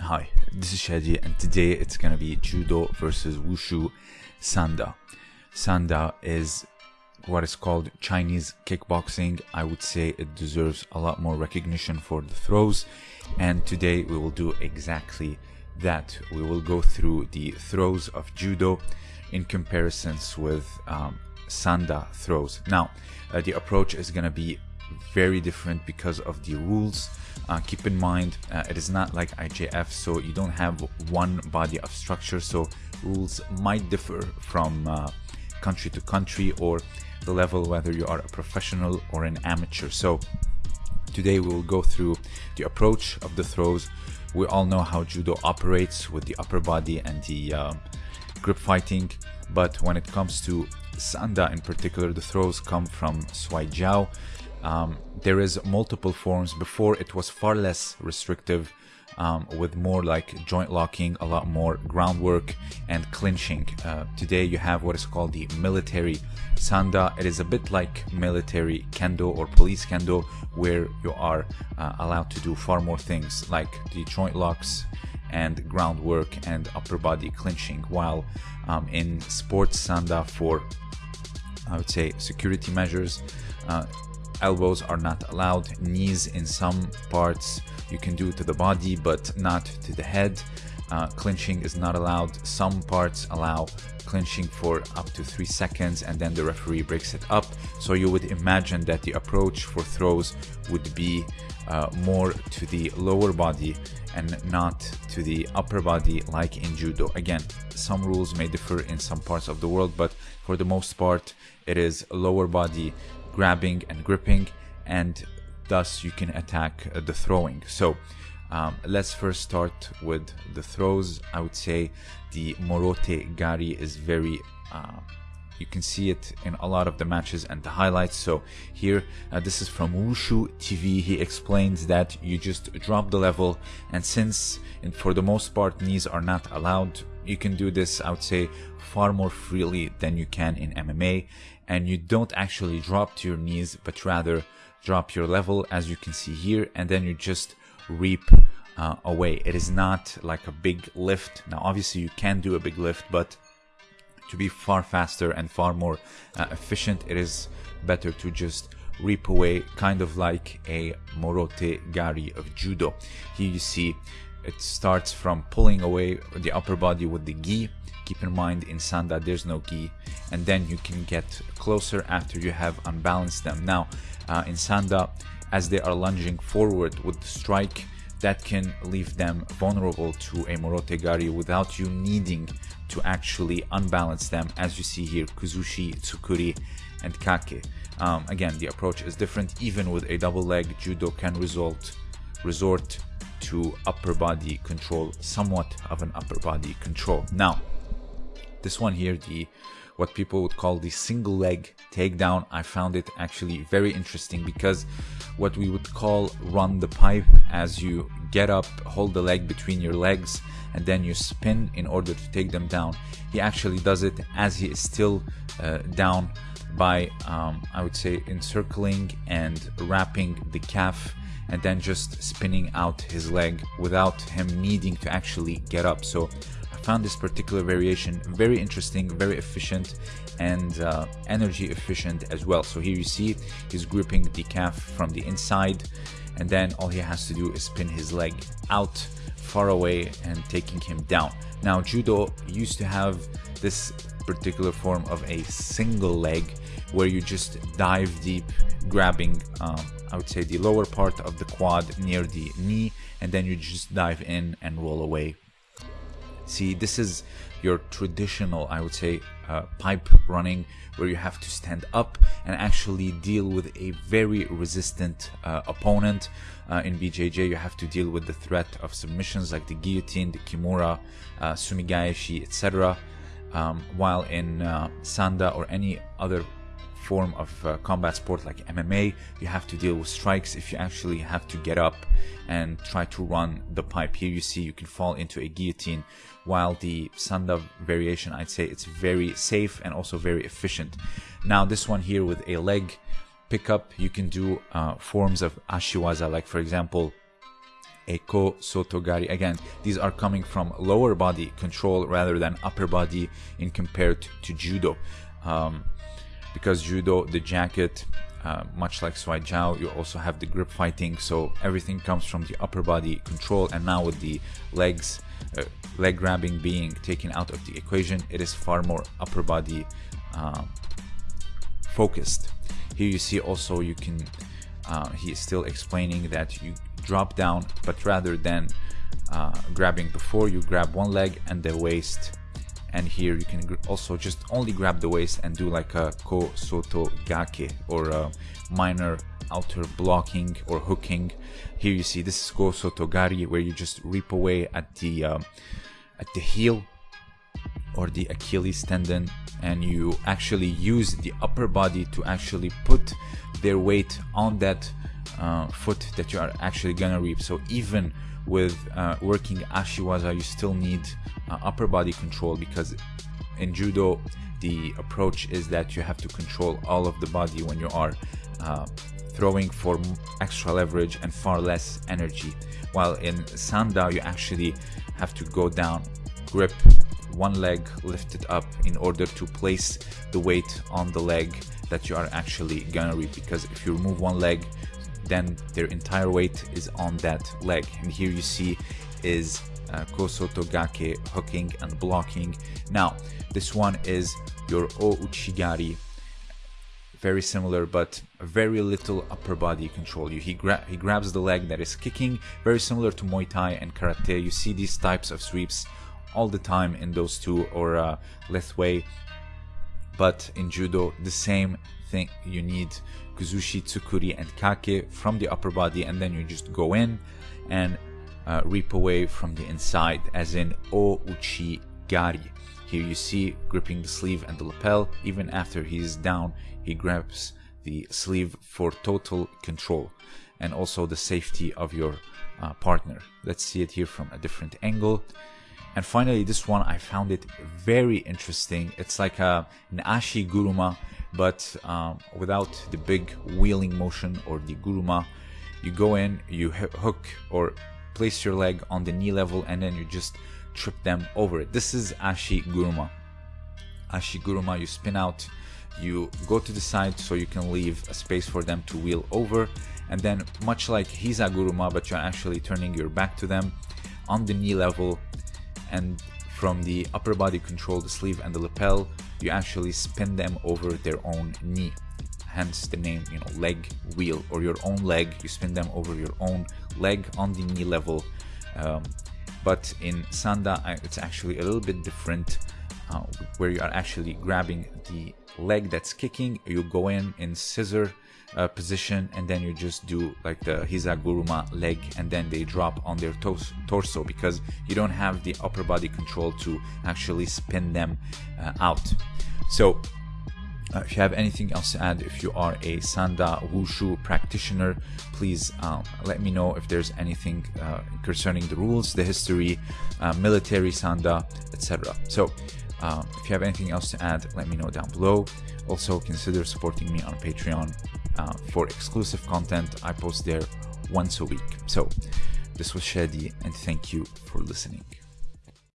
Hi, this is Shadi, and today it's gonna be Judo versus Wushu Sanda. Sanda is what is called Chinese kickboxing. I would say it deserves a lot more recognition for the throws, and today we will do exactly that. We will go through the throws of Judo in comparisons with um, Sanda throws. Now, uh, the approach is gonna be very different because of the rules. Uh, keep in mind, uh, it is not like IJF, so you don't have one body of structure, so rules might differ from uh, country to country or the level whether you are a professional or an amateur. So today we will go through the approach of the throws. We all know how judo operates with the upper body and the um, grip fighting, but when it comes to Sanda in particular, the throws come from Shuai Jiao, um, there is multiple forms. Before it was far less restrictive um, with more like joint locking, a lot more groundwork and clinching. Uh, today you have what is called the military sanda. It is a bit like military kendo or police kendo where you are uh, allowed to do far more things like the joint locks and groundwork and upper body clinching while um, in sports sanda for I would say security measures uh, elbows are not allowed knees in some parts you can do to the body but not to the head. Uh, clinching is not allowed. Some parts allow clinching for up to three seconds and then the referee breaks it up. So you would imagine that the approach for throws would be uh, more to the lower body and not to the upper body like in judo. Again some rules may differ in some parts of the world but for the most part it is lower body grabbing and gripping and thus you can attack uh, the throwing. So um, let's first start with the throws. I would say the morote gari is very uh, you can see it in a lot of the matches and the highlights. So here uh, this is from wushu tv he explains that you just drop the level and since in, for the most part knees are not allowed you can do this i would say far more freely than you can in mma and you don't actually drop to your knees but rather drop your level as you can see here and then you just reap uh, away. It is not like a big lift. Now obviously you can do a big lift but to be far faster and far more uh, efficient it is better to just reap away kind of like a morote gari of judo. Here you see it starts from pulling away the upper body with the gi. Keep in mind in sanda there's no gi. And then you can get closer after you have unbalanced them. Now uh, in sanda as they are lunging forward with the strike that can leave them vulnerable to a morote gari without you needing to actually unbalance them as you see here kuzushi tsukuri and kake. Um, again the approach is different. Even with a double leg judo can result resort to upper body control somewhat of an upper body control. Now this one here the what people would call the single leg takedown i found it actually very interesting because what we would call run the pipe as you get up hold the leg between your legs and then you spin in order to take them down. He actually does it as he is still uh, down by um, i would say encircling and wrapping the calf and then just spinning out his leg without him needing to actually get up so I found this particular variation very interesting, very efficient and uh, energy efficient as well. So here you see he's gripping the calf from the inside and then all he has to do is spin his leg out far away and taking him down. Now judo used to have this particular form of a single leg where you just dive deep grabbing um, I would say the lower part of the quad near the knee and then you just dive in and roll away See, this is your traditional, I would say, uh, pipe running where you have to stand up and actually deal with a very resistant uh, opponent. Uh, in BJJ, you have to deal with the threat of submissions like the guillotine, the kimura, uh, sumigaeshi, etc. Um, while in uh, Sanda or any other form of uh, combat sport like MMA, you have to deal with strikes if you actually have to get up and try to run the pipe. Here you see you can fall into a guillotine, while the Sanda variation, I'd say it's very safe and also very efficient. Now this one here with a leg pickup, you can do uh, forms of ashiwaza, like for example, a ko sotogari. Again, these are coming from lower body control rather than upper body in compared to judo. Um, because judo, the jacket, uh, much like Shuai Jiao, you also have the grip fighting, so everything comes from the upper body control. And now with the legs, uh, leg grabbing being taken out of the equation, it is far more upper body um, focused. Here you see also you can, uh, he is still explaining that you drop down, but rather than uh, grabbing before, you grab one leg and the waist and here you can also just only grab the waist and do like a ko soto gake or a minor outer blocking or hooking. Here you see this is ko soto gari where you just rip away at the um, at the heel or the Achilles tendon and you actually use the upper body to actually put their weight on that uh, foot that you are actually gonna reap. So even with uh, working ashiwaza you still need uh, upper body control because in judo the approach is that you have to control all of the body when you are uh, throwing for extra leverage and far less energy. While in sanda you actually have to go down grip one leg lifted up in order to place the weight on the leg that you are actually gonna reap. Because if you remove one leg then their entire weight is on that leg. And here you see is uh, gake hooking and blocking. Now this one is your o uchigari very similar but very little upper body control. You he, gra he grabs the leg that is kicking very similar to muay thai and karate. You see these types of sweeps all the time in those two or uh, lethwei but in judo the same thing you need Kuzushi, Tsukuri, and Kake from the upper body, and then you just go in and uh, reap away from the inside, as in O Uchi Gari. Here you see gripping the sleeve and the lapel. Even after he is down, he grabs the sleeve for total control and also the safety of your uh, partner. Let's see it here from a different angle. And finally, this one I found it very interesting. It's like a, an ashi guruma but um, without the big wheeling motion or the guruma. You go in you hook or place your leg on the knee level and then you just trip them over it. This is ashi guruma. Ashi guruma you spin out you go to the side so you can leave a space for them to wheel over. And then much like hiza guruma but you're actually turning your back to them on the knee level and from the upper body control the sleeve and the lapel you actually spin them over their own knee. Hence the name you know leg wheel or your own leg. You spin them over your own leg on the knee level. Um, but in sanda it's actually a little bit different uh, where you are actually grabbing the leg that's kicking. You go in in scissor uh, position and then you just do like the hizaguruma leg and then they drop on their tos- torso because you don't have the upper body control to actually spin them uh, out so uh, if you have anything else to add, if you are a Sanda Wushu practitioner, please uh, let me know if there's anything uh, concerning the rules, the history, uh, military Sanda, etc. So uh, if you have anything else to add, let me know down below. Also, consider supporting me on Patreon uh, for exclusive content. I post there once a week. So, this was Shadi, and thank you for listening.